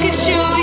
could shoot.